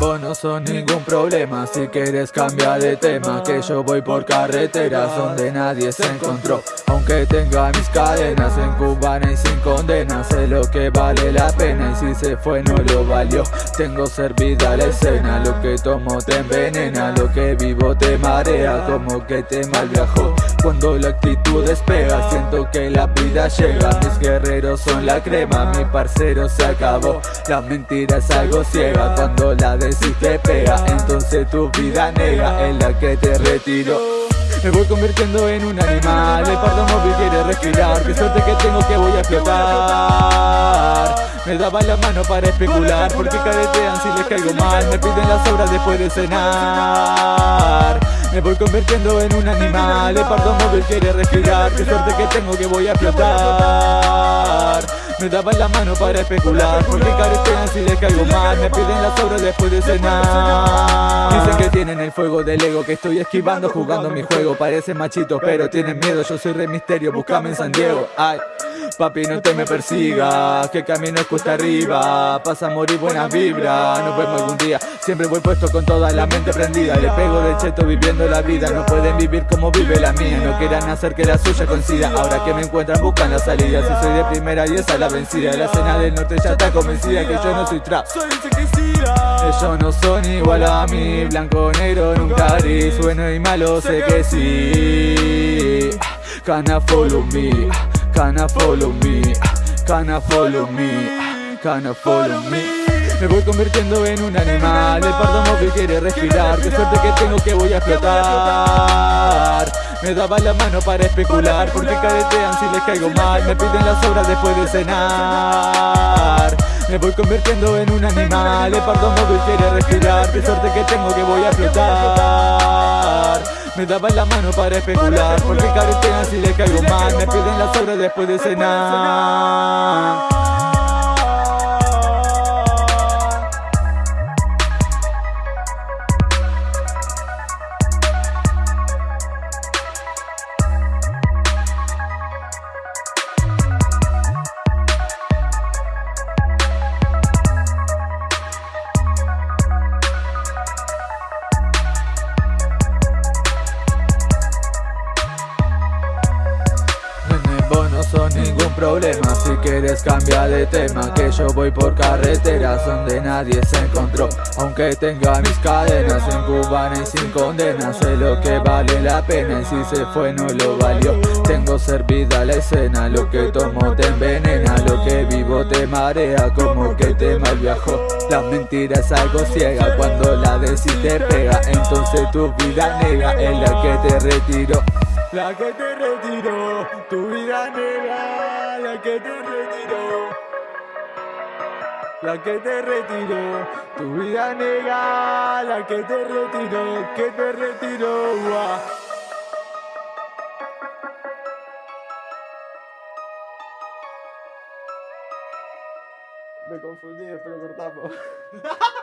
vos no sos ningún problema Si quieres cambiar de tema Que yo voy por carreteras donde nadie se encontró. Aunque tenga mis cadenas en cubana y sin condena Sé lo que vale la pena y si se fue no lo valió. Tengo servida la escena, lo que tomo te envenena Lo que vivo te marea, como que te mal viajó Cuando la actitud despega, siento que la vida llega Mis guerreros son la crema, mi parcero se acabó. La mentira es algo ciega, cuando la decís te pega Entonces tu vida nega, en la que te retiro. Me voy convirtiendo en un animal El pardo móvil quiere respirar Qué suerte que tengo que voy a explotar. Me daban la mano para especular Porque caretean si les caigo mal Me piden las obras después de cenar. Me voy convirtiendo en un animal El pardo móvil quiere respirar Qué suerte que tengo que voy a explotar Me daban la mano para especular Porque caretean si les caigo mal. Me piden las obras después de cenar. Dicen que tienen el fuego del ego Que estoy esquivando jugando mi juego. Parecen machitos pero tienen miedo. Yo soy Rey Misterio, búscame en San Diego. Ay Papi, no te me persigas, que camino es cuesta arriba. Pasa a morir buenas vibras, nos vemos algún día. Siempre voy puesto con toda la mente prendida. Le pego de cheto viviendo la vida. No pueden vivir como vive la mía. No quieran hacer que la suya coincida. Ahora que me encuentran buscan la salida. Si soy de primera y esa es la vencida. La escena del norte ya está convencida Que yo no soy trap. Soy Ellos no son igual a mí. Blanco, negro, nunca gris. Bueno y malo, sé que sí. Cana follow me Cana follow me Cana follow me Cana follow me me voy convirtiendo en un animal. El pardo móvil quiere respirar. Qué suerte que tengo que voy a explotar. Me daba la mano para especular. Porque caretean si les caigo mal Me piden las obras después de cenar. Me voy convirtiendo en un animal. El pardo móvil quiere respirar. Qué suerte que tengo que voy a explotar me daban la mano para especular Porque caretean si les caigo mal Me piden las obras después de cenar son ningún problema. Si quieres cambiar de tema Que yo voy por carreteras donde nadie se encontró. Aunque tenga mis cadenas en cubana y sin condena. Sé lo que vale la pena y si se fue no lo valió. Tengo servida la escena, lo que tomo te envenena. Lo que vivo te marea como que te mal viajó. La mentira es algo ciega, cuando la decís te pega. Entonces tu vida nega en la que te retiro la que te retiró, tu vida negra, la que te retiró. La que te retiró, tu vida negra, la que te retiró, que te retiró. Me confundí, pero cortamos.